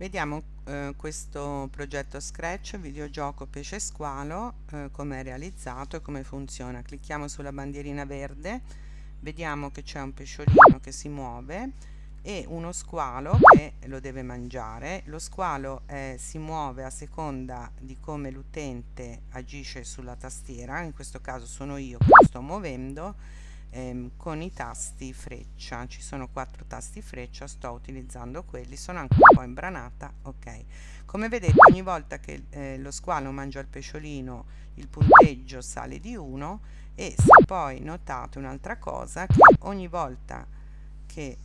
Vediamo eh, questo progetto Scratch, videogioco pesce squalo, eh, come è realizzato e come funziona. Clicchiamo sulla bandierina verde, vediamo che c'è un pesciolino che si muove e uno squalo che lo deve mangiare. Lo squalo eh, si muove a seconda di come l'utente agisce sulla tastiera, in questo caso sono io che lo sto muovendo ehm, con i tasti freccia. Ci sono quattro tasti freccia sto utilizzando quelli sono anche un po' imbranata ok. Come vedete ogni volta che eh, lo squalo mangia il pesciolino il punteggio sale di 1 e se poi notate un'altra cosa che ogni volta che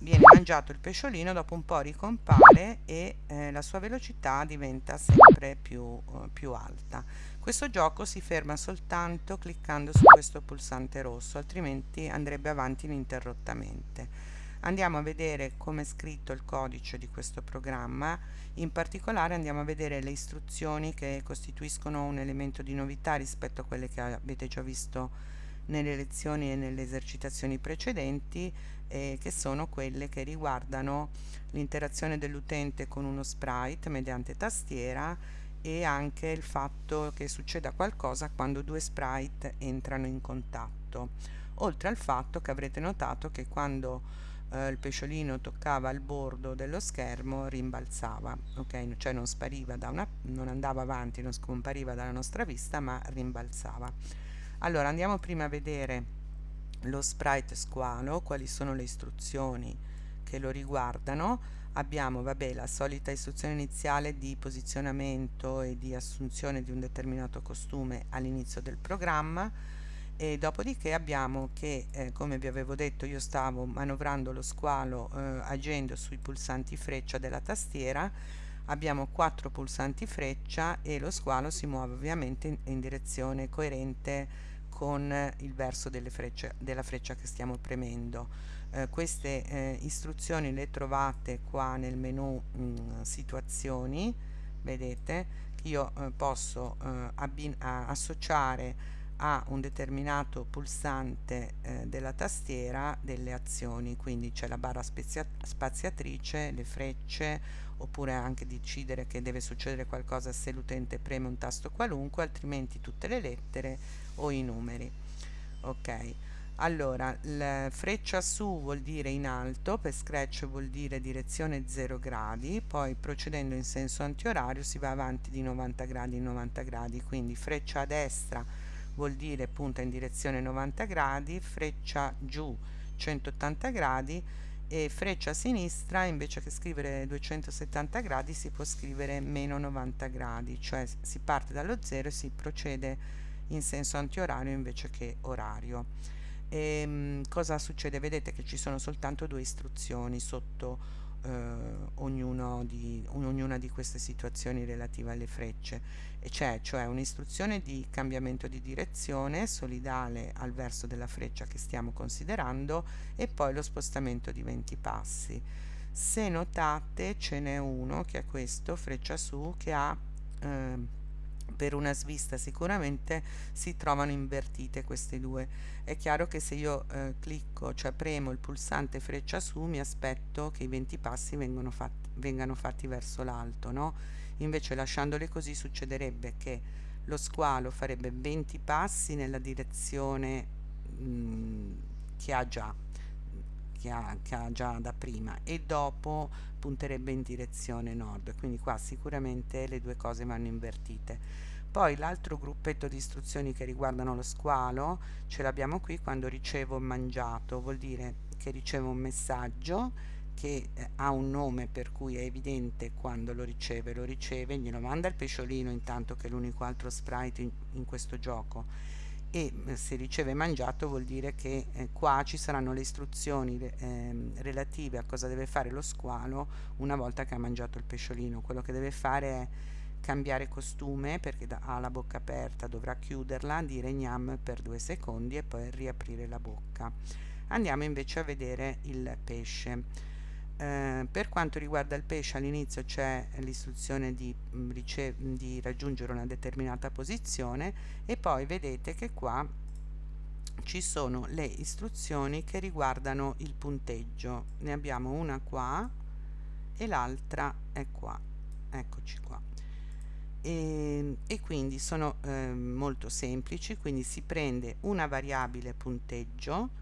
viene mangiato il pesciolino dopo un po' ricompare e eh, la sua velocità diventa sempre più, uh, più alta. Questo gioco si ferma soltanto cliccando su questo pulsante rosso altrimenti andrebbe avanti ininterrottamente. Andiamo a vedere come è scritto il codice di questo programma. In particolare andiamo a vedere le istruzioni che costituiscono un elemento di novità rispetto a quelle che avete già visto nelle lezioni e nelle esercitazioni precedenti eh, che sono quelle che riguardano l'interazione dell'utente con uno sprite mediante tastiera e anche il fatto che succeda qualcosa quando due sprite entrano in contatto. Oltre al fatto che avrete notato che quando eh, il pesciolino toccava il bordo dello schermo rimbalzava ok? Cioè non spariva da una non andava avanti non scompariva dalla nostra vista ma rimbalzava allora andiamo prima a vedere lo sprite squalo quali sono le istruzioni che lo riguardano. Abbiamo vabbè, la solita istruzione iniziale di posizionamento e di assunzione di un determinato costume all'inizio del programma e dopodiché abbiamo che eh, come vi avevo detto io stavo manovrando lo squalo eh, agendo sui pulsanti freccia della tastiera. Abbiamo quattro pulsanti freccia e lo squalo si muove ovviamente in, in direzione coerente con il verso frecce, della freccia che stiamo premendo. Eh, queste eh, istruzioni le trovate qua nel menu mh, mm, situazioni, vedete, io eh, posso eh, associare a un determinato pulsante eh, della tastiera delle azioni, quindi c'è la barra spaziatrice, le frecce, oppure anche decidere che deve succedere qualcosa se l'utente preme un tasto qualunque, altrimenti tutte le lettere o i numeri. Ok, allora la freccia su vuol dire in alto, per Scratch vuol dire direzione 0 gradi, poi procedendo in senso antiorario si va avanti di 90 gradi in 90 gradi, quindi freccia a destra vuol dire punta in direzione 90 gradi, freccia giù 180 gradi e freccia a sinistra invece che scrivere 270 gradi si può scrivere meno 90 gradi, cioè si parte dallo 0 e si procede in senso antiorario invece che orario. E, ehm, cosa succede? Vedete che ci sono soltanto due istruzioni sotto eh, ognuno di, ognuna di queste situazioni relative alle frecce. E c'è cioè un'istruzione di cambiamento di direzione solidale al verso della freccia che stiamo considerando e poi lo spostamento di 20 passi. Se notate ce n'è uno che è questo freccia su che ha eh, per una svista sicuramente si trovano invertite queste due è chiaro che se io eh, clicco cioè premo il pulsante freccia su mi aspetto che i 20 passi fatti, vengano fatti verso l'alto no? invece lasciandole così succederebbe che lo squalo farebbe 20 passi nella direzione mh, mm, che ha già che ha, che ha già da prima e dopo punterebbe in direzione nord. Quindi qua sicuramente le due cose vanno invertite. Poi l'altro gruppetto di istruzioni che riguardano lo squalo ce l'abbiamo qui quando ricevo mangiato. Vuol dire che ricevo un messaggio che eh, ha un nome per cui è evidente quando lo riceve. Lo riceve glielo manda il pesciolino intanto che è l'unico altro sprite in, in, questo gioco e eh, se riceve mangiato vuol dire che eh, qua ci saranno le istruzioni eh, relative a cosa deve fare lo squalo una volta che ha mangiato il pesciolino. Quello che deve fare è cambiare costume perché ha la bocca aperta dovrà chiuderla dire gnam per due secondi e poi riaprire la bocca. Andiamo invece a vedere il pesce eh, per quanto riguarda il pesce all'inizio c'è l'istruzione di, mm, di raggiungere una determinata posizione e poi vedete che qua ci sono le istruzioni che riguardano il punteggio. Ne abbiamo una qua e l'altra è qua. Eccoci qua. E, e quindi sono eh, molto semplici quindi si prende una variabile punteggio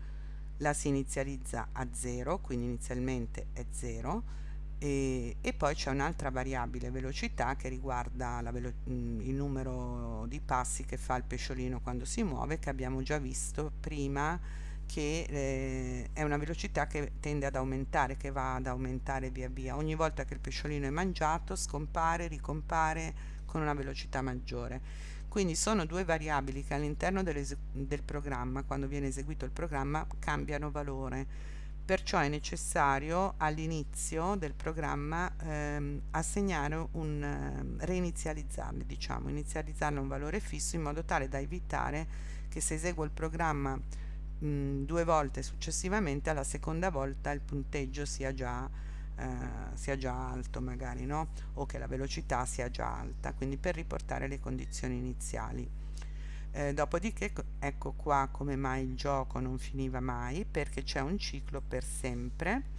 la si inizializza a 0 quindi inizialmente è 0 e, e poi c'è un'altra variabile velocità che riguarda velo mm, il numero di passi che fa il pesciolino quando si muove che abbiamo già visto prima che eh, è una velocità che tende ad aumentare, che va ad aumentare via via. Ogni volta che il pesciolino è mangiato scompare, ricompare con una velocità maggiore. Quindi sono due variabili che all'interno del programma, quando viene eseguito il programma, cambiano valore. Perciò è necessario all'inizio del programma ehm, assegnare un eh, reinizializzarli, diciamo, inizializzarne un valore fisso in modo tale da evitare che se eseguo il programma mh, due volte successivamente alla seconda volta il punteggio sia già, eh, sia già alto magari no? o che la velocità sia già alta quindi per riportare le condizioni iniziali. Eh, dopodiché ecco qua come mai il gioco non finiva mai perché c'è un ciclo per sempre.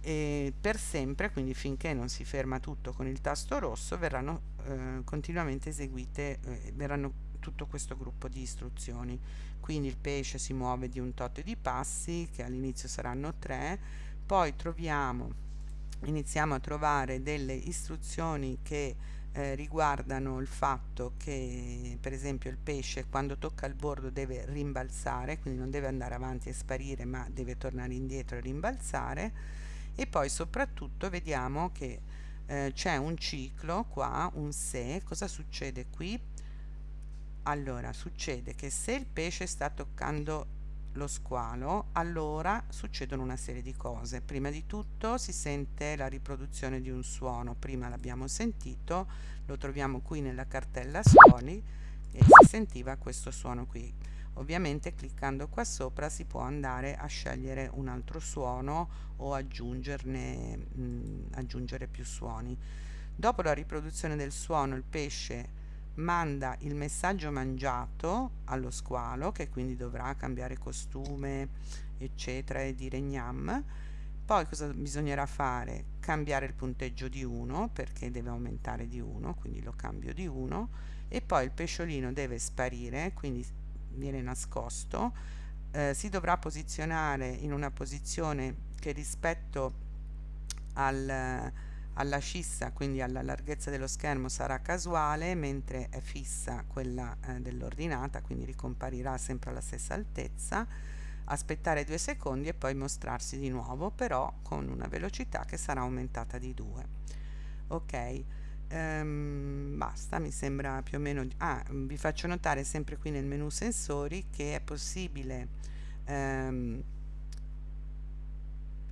E per sempre quindi finché non si ferma tutto con il tasto rosso verranno eh, continuamente eseguite eh, verranno tutto questo gruppo di istruzioni. Quindi il pesce si muove di un tot di passi che all'inizio saranno tre poi troviamo iniziamo a trovare delle istruzioni che eh, riguardano il fatto che per esempio il pesce quando tocca il bordo deve rimbalzare quindi non deve andare avanti e sparire ma deve tornare indietro e rimbalzare. E poi soprattutto vediamo che eh, c'è un ciclo qua un se. Cosa succede qui? Allora succede che se il pesce sta toccando lo squalo allora succedono una serie di cose. Prima di tutto si sente la riproduzione di un suono prima l'abbiamo sentito lo troviamo qui nella cartella suoni e si sentiva questo suono qui. Ovviamente cliccando qua sopra si può andare a scegliere un altro suono o aggiungerne mh, aggiungere più suoni. Dopo la riproduzione del suono il pesce manda il messaggio mangiato allo squalo che quindi dovrà cambiare costume eccetera e dire gnam. Poi cosa bisognerà fare? Cambiare il punteggio di 1 perché deve aumentare di 1 quindi lo cambio di 1 e poi il pesciolino deve sparire quindi viene nascosto. Eh, si dovrà posizionare in una posizione che rispetto al alla scissa quindi alla larghezza dello schermo sarà casuale mentre è fissa quella eh, dell'ordinata quindi ricomparirà sempre alla stessa altezza. Aspettare due secondi e poi mostrarsi di nuovo però con una velocità che sarà aumentata di 2 ok ehm, basta mi sembra più o meno ah vi faccio notare sempre qui nel menu sensori che è possibile ehm,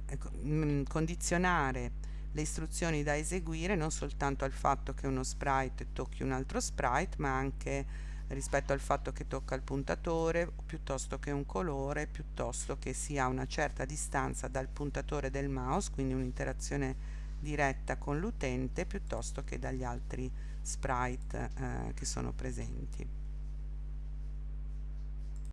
ecco, mm, condizionare le istruzioni da eseguire non soltanto al fatto che uno sprite tocchi un altro sprite ma anche rispetto al fatto che tocca il puntatore piuttosto che un colore piuttosto che sia una certa distanza dal puntatore del mouse quindi un'interazione diretta con l'utente piuttosto che dagli altri sprite eh, che sono presenti